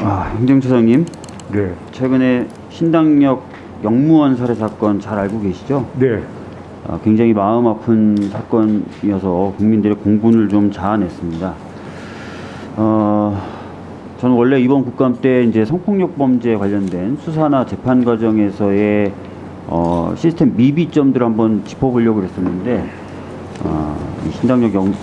아, 행정처장님, 네. 최근에 신당역 영무원 살해 사건 잘 알고 계시죠? 네. 아, 굉장히 마음 아픈 사건이어서 국민들의 공분을 좀 자아냈습니다. 어, 저는 원래 이번 국감 때 이제 성폭력 범죄 관련된 수사나 재판 과정에서의 어, 시스템 미비점들을 한번 짚어보려고 그랬었는데 어, 이 신당역 영,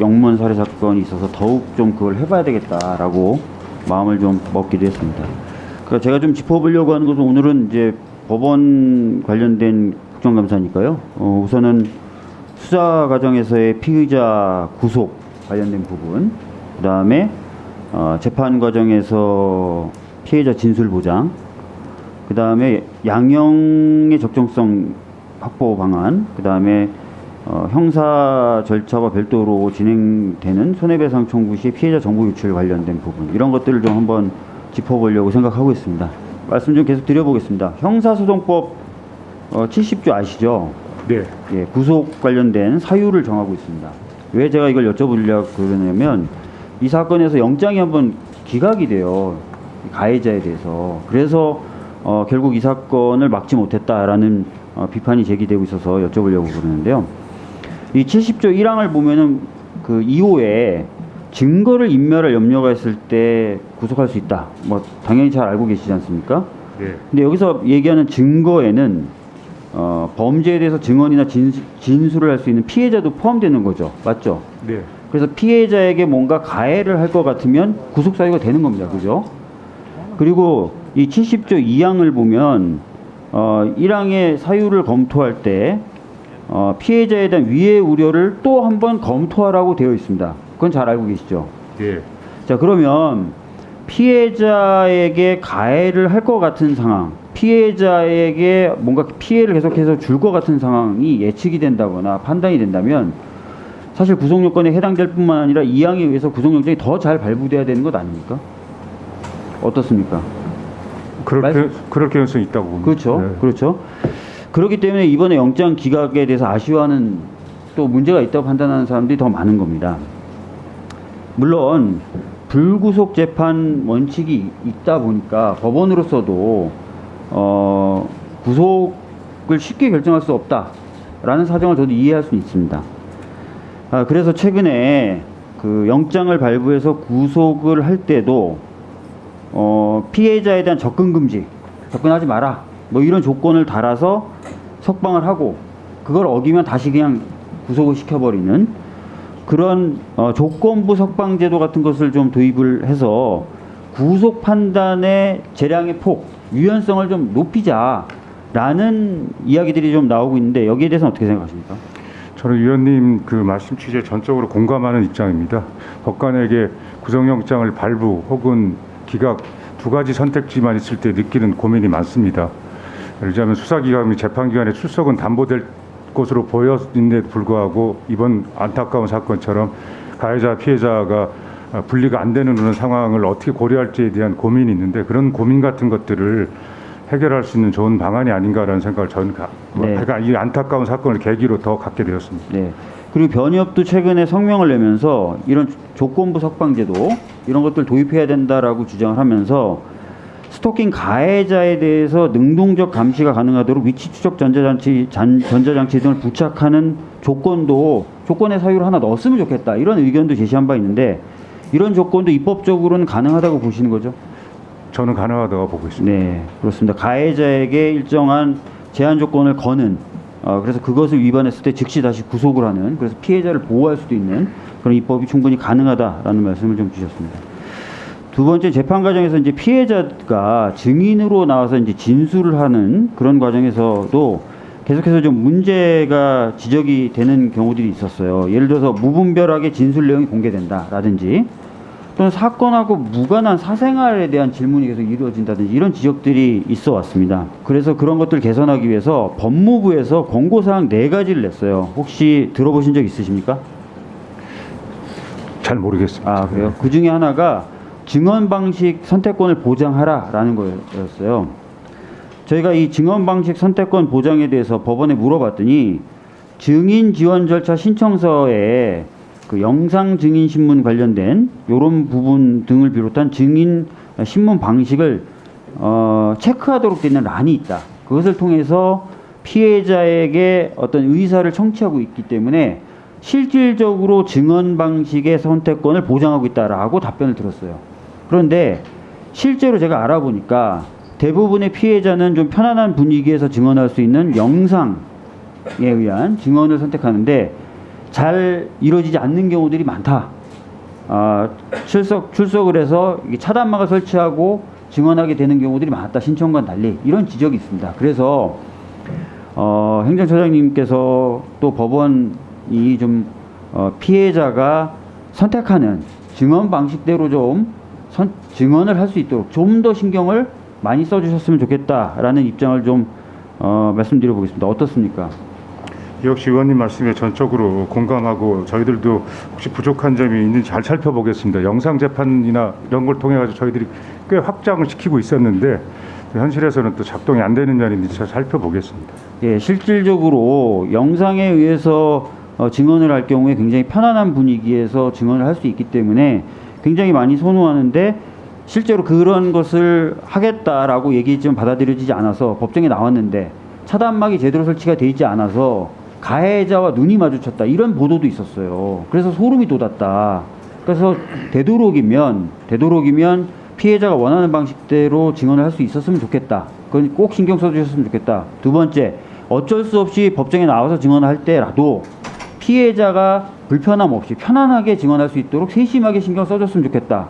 영무원 살해 사건이 있어서 더욱 좀 그걸 해봐야 되겠다라고 마음을 좀 먹기도 했습니다. 그러니까 제가 좀 짚어보려고 하는 것은 오늘은 이제 법원 관련된 국정감사니까요. 어, 우선은 수사 과정에서의 피의자 구속 관련된 부분, 그 다음에 어, 재판 과정에서 피해자 진술 보장, 그 다음에 양형의 적정성 확보 방안, 그 다음에 어, 형사 절차와 별도로 진행되는 손해배상 청구 시 피해자 정보 유출 관련된 부분 이런 것들을 좀 한번 짚어보려고 생각하고 있습니다. 말씀 좀 계속 드려보겠습니다. 형사소송법 어, 70조 아시죠? 네. 예, 구속 관련된 사유를 정하고 있습니다. 왜 제가 이걸 여쭤보려고 그러냐면 이 사건에서 영장이 한번 기각이 돼요. 이 가해자에 대해서. 그래서 어, 결국 이 사건을 막지 못했다라는 어, 비판이 제기되고 있어서 여쭤보려고 그러는데요. 이 70조 1항을 보면은 그 2호에 증거를 인멸할 염려가 있을 때 구속할 수 있다. 뭐 당연히 잘 알고 계시지 않습니까? 네. 근데 여기서 얘기하는 증거에는 어, 범죄에 대해서 증언이나 진, 진술을 할 수 있는 피해자도 포함되는 거죠. 맞죠? 네. 그래서 피해자에게 뭔가 가해를 할 것 같으면 구속 사유가 되는 겁니다. 그죠? 그리고 이 70조 2항을 보면 어, 1항의 사유를 검토할 때 어, 피해자에 대한 위해 우려를 또 한 번 검토하라고 되어 있습니다. 그건 잘 알고 계시죠? 네. 자 그러면 피해자에게 가해를 할 것 같은 상황, 피해자에게 뭔가 피해를 계속해서 줄 것 같은 상황이 예측이 된다거나 판단이 된다면 사실 구속요건에 해당될 뿐만 아니라 이 항에 의해서 구속영장이 더 잘 발부돼야 되는 것 아닙니까? 어떻습니까? 그럴, 말- 게, 그럴 가능성이 있다고 봅니다. 그렇죠. 네. 그렇죠. 그렇기 때문에 이번에 영장 기각에 대해서 아쉬워하는 또 문제가 있다고 판단하는 사람들이 더 많은 겁니다. 물론 불구속 재판 원칙이 있다 보니까 법원으로서도 어, 구속을 쉽게 결정할 수 없다라는 사정을 저도 이해할 수 있습니다. 아, 그래서 최근에 그 영장을 발부해서 구속을 할 때도 어, 피해자에 대한 접근 금지, 접근하지 마라. 뭐 이런 조건을 달아서 석방을 하고 그걸 어기면 다시 그냥 구속을 시켜버리는 그런 어, 조건부 석방 제도 같은 것을 좀 도입을 해서 구속 판단의 재량의 폭, 유연성을 좀 높이자라는 이야기들이 좀 나오고 있는데 여기에 대해서는 어떻게 생각하십니까? 저는 위원님 그 말씀 취지에 전적으로 공감하는 입장입니다. 법관에게 구속영장을 발부 혹은 기각 두 가지 선택지만 있을 때 느끼는 고민이 많습니다. 예를 들자면 수사기관 및 재판기관의 출석은 담보될 것으로 보였는데도 불구하고 이번 안타까운 사건처럼 가해자 피해자가 아, 분리가 안 되는 그런 상황을 어떻게 고려할지에 대한 고민이 있는데 그런 고민 같은 것들을 해결할 수 있는 좋은 방안이 아닌가라는 생각을 저는 가, 뭐, 네. 그러니까 이 안타까운 사건을 계기로 더 갖게 되었습니다. 네. 그리고 변협도 최근에 성명을 내면서 이런 조건부 석방제도 이런 것들 도입해야 된다라고 주장을 하면서 스토킹 가해자에 대해서 능동적 감시가 가능하도록 위치 추적 전자장치, 잔, 전자장치 등을 부착하는 조건도 조건의 사유를 하나 넣었으면 좋겠다 이런 의견도 제시한 바 있는데 이런 조건도 입법적으로는 가능하다고 보시는 거죠? 저는 가능하다고 보고 있습니다. 네, 그렇습니다. 가해자에게 일정한 제한 조건을 거는 어, 그래서 그것을 위반했을 때 즉시 다시 구속을 하는 그래서 피해자를 보호할 수도 있는 그런 입법이 충분히 가능하다라는 말씀을 좀 주셨습니다. 두 번째 재판 과정에서 이제 피해자가 증인으로 나와서 이제 진술을 하는 그런 과정에서도 계속해서 좀 문제가 지적이 되는 경우들이 있었어요. 예를 들어서 무분별하게 진술 내용이 공개된다라든지 또는 사건하고 무관한 사생활에 대한 질문이 계속 이루어진다든지 이런 지적들이 있어 왔습니다. 그래서 그런 것들을 개선하기 위해서 법무부에서 권고사항 네 가지를 냈어요. 혹시 들어보신 적 있으십니까? 잘 모르겠습니다. 아 그래요? 그 중에 하나가 증언 방식 선택권을 보장하라라는 거였어요. 저희가 이 증언 방식 선택권 보장에 대해서 법원에 물어봤더니 증인 지원 절차 신청서에 그 영상 증인 신문 관련된 이런 부분 등을 비롯한 증인 신문 방식을 어, 체크하도록 되는 란이 있다. 그것을 통해서 피해자에게 어떤 의사를 청취하고 있기 때문에 실질적으로 증언 방식의 선택권을 보장하고 있다라고 답변을 들었어요. 그런데 실제로 제가 알아보니까 대부분의 피해자는 좀 편안한 분위기에서 증언할 수 있는 영상에 의한 증언을 선택하는데 잘 이루어지지 않는 경우들이 많다. 아, 출석 출석을 해서 차단막을 설치하고 증언하게 되는 경우들이 많았다. 신청과 달리 이런 지적이 있습니다. 그래서 어, 행정처장님께서 또 법원이 좀 어, 피해자가 선택하는 증언 방식대로 좀 선, 증언을 할 수 있도록 좀 더 신경을 많이 써주셨으면 좋겠다라는 입장을 좀 어, 말씀드려 보겠습니다. 어떻습니까? 역시 의원님 말씀에 전적으로 공감하고 저희들도 혹시 부족한 점이 있는지 잘 살펴보겠습니다. 영상 재판이나 이런 걸 통해 가지고 저희들이 꽤 확장을 시키고 있었는데 현실에서는 또 작동이 안 되는 있는지 잘 살펴보겠습니다. 예, 실질적으로 영상에 의해서 어, 증언을 할 경우에 굉장히 편안한 분위기에서 증언을 할 수 있기 때문에 굉장히 많이 선호하는데 실제로 그런 것을 하겠다라고 얘기했지만 받아들여지지 않아서 법정에 나왔는데 차단막이 제대로 설치가 돼 있지 않아서 가해자와 눈이 마주쳤다 이런 보도도 있었어요. 그래서 소름이 돋았다. 그래서 되도록이면 되도록이면 피해자가 원하는 방식대로 증언을 할 수 있었으면 좋겠다. 그건 꼭 신경 써주셨으면 좋겠다. 두 번째, 어쩔 수 없이 법정에 나와서 증언을 할 때라도 피해자가 불편함 없이 편안하게 증언할 수 있도록 세심하게 신경 써줬으면 좋겠다.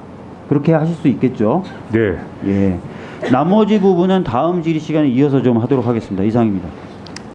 그렇게 하실 수 있겠죠. 네. 예. 나머지 부분은 다음 질의 시간에 이어서 좀 하도록 하겠습니다. 이상입니다.